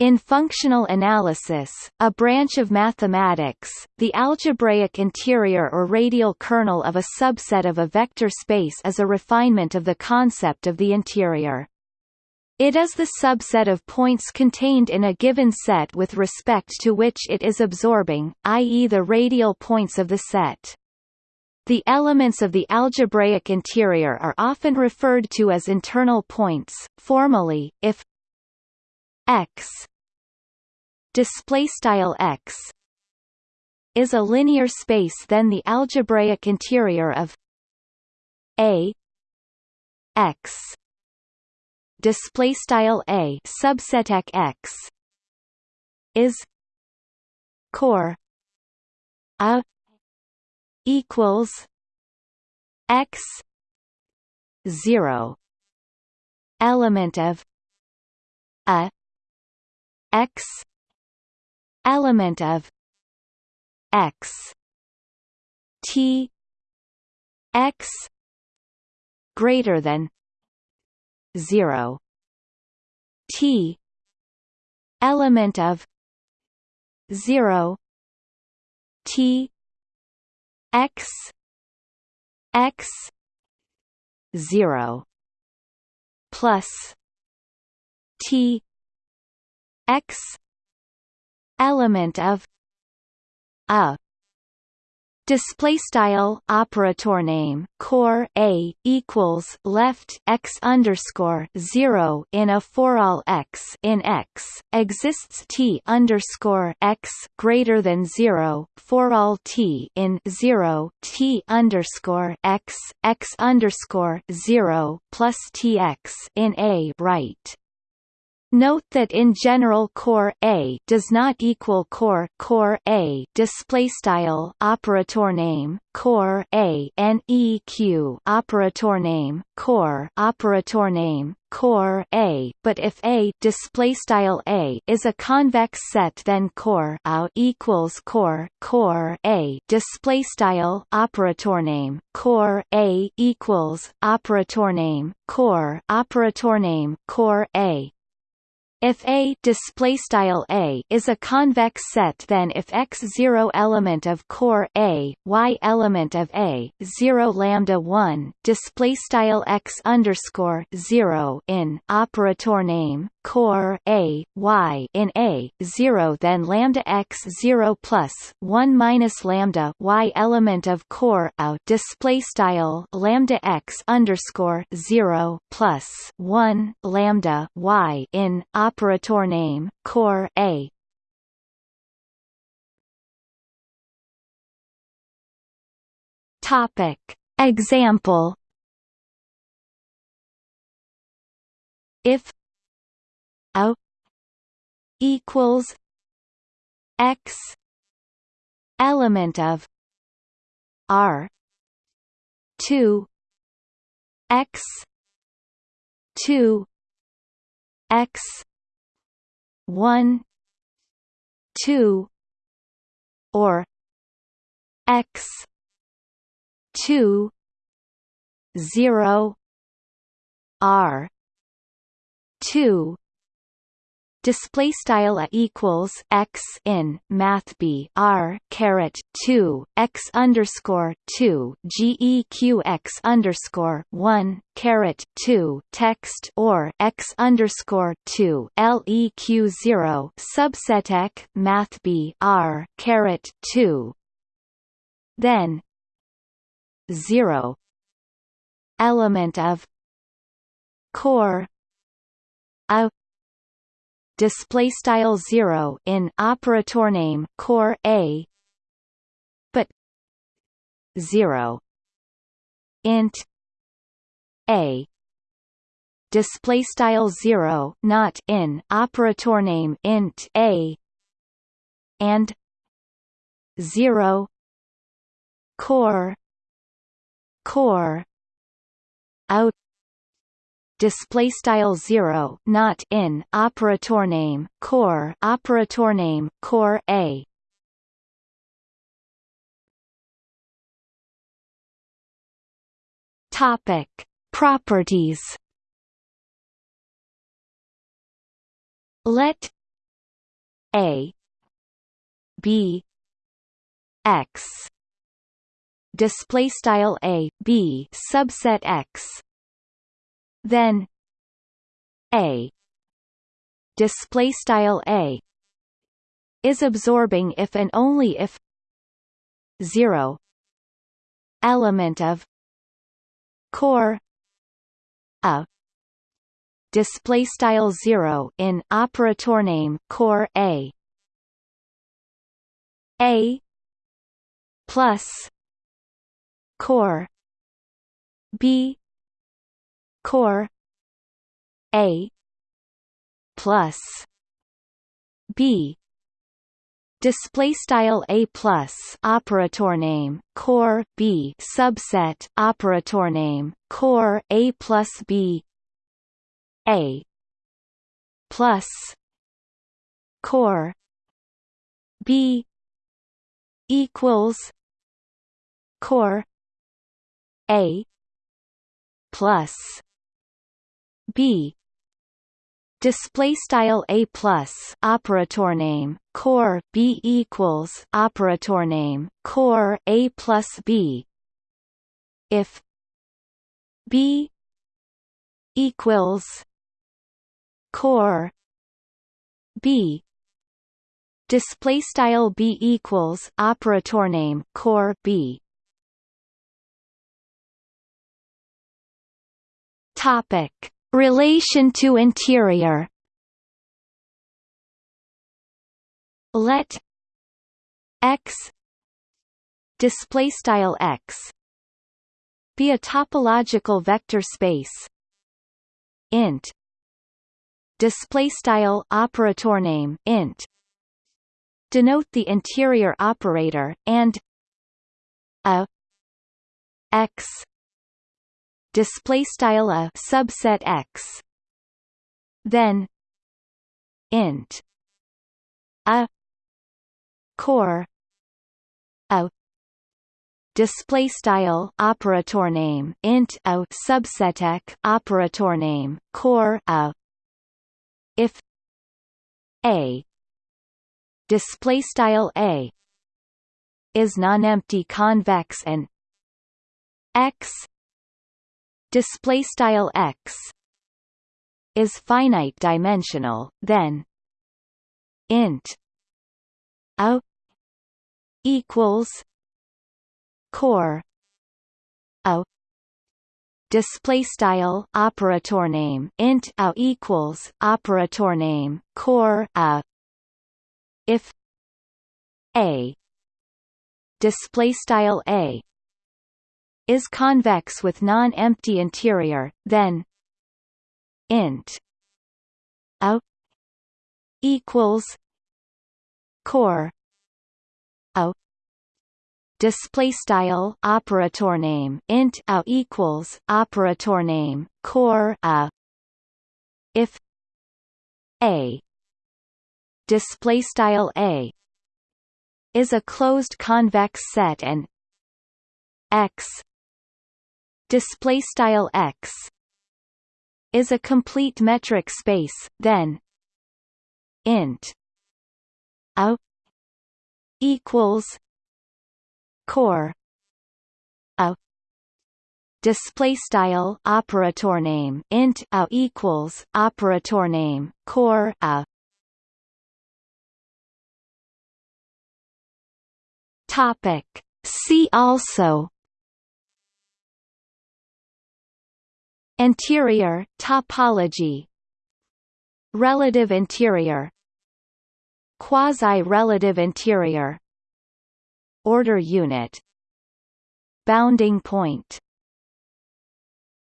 In functional analysis, a branch of mathematics, the algebraic interior or radial kernel of a subset of a vector space is a refinement of the concept of the interior. It is the subset of points contained in a given set with respect to which it is absorbing, i.e. the radial points of the set. The elements of the algebraic interior are often referred to as internal points. Formally, if x. Display style x is a linear space then the algebraic interior of a x. Display style a subset x is core a equals x 0 element of a x. Element of x. T. X. Greater than 0 t. Element of 0 t. X. X. 0 plus t x element of a display style operator name core a equals left x underscore 0 in a for all x in x exists t underscore x greater than 0 for all t in 0 t underscore x x underscore 0 plus tx in a right Note that in general core A does not equal core core A display style operator name core A neq operator name core operator name core A. But if A display style A is a convex set then core A equals core core A display style operator name core A equals operator name core operator name core A if A display style A is a convex set then if X zero element of core A, Y element of A, zero lambda one display style X underscore zero in operator name core A Y in A zero then lambda X zero plus one minus lambda Y element of core A display style lambda X underscore zero plus one lambda Y in operator name core A. Topic. Example. If A equals X element of R two X two X one two or x two zero R two display style a equals x in math b r caret 2 x underscore 2 geq x underscore 1 caret 2 text or x underscore 2 leq 0 subset ek math b r caret 2 then 0 element of core a display style 0 in operator name core a but 0 int a display style 0 not in operator name int a and 0 core core out display style 0 not in operator name core operator name core a. Topic properties. Let a b x. Display style a b subset x then a. Display style a. Is absorbing if and only if 0 element of core a. Display style 0 in operator name core a. A plus core b core a plus b. Display style a plus operator name core b. Subset operator name core a plus b. A plus core b equals core a plus b. Display style a plus operator name core b equals operator name core a plus b. If b equals core b. Display style b equals operator name core b. Topic Relation to interior. Let x display style x be a topological vector space. Int display style operator name int. Denote the interior operator and a x display style a subset x. Then int. A core. A display style operator name int a subset x operator name core a. If a display style a is non-empty convex and x display style x is finite dimensional then int a equals core a display style operator name int a equals operator name core a. If a display style a is convex with non-empty interior, then int a equals core a display style operator name. Int a equals operator name. Core a if a display style a is a closed convex set and x display style x is a complete metric space then int a equals core a display style operator name int a equals operator name core a. Topic. See also Interior topology. Relative interior Quasi-relative interior Order unit. Bounding point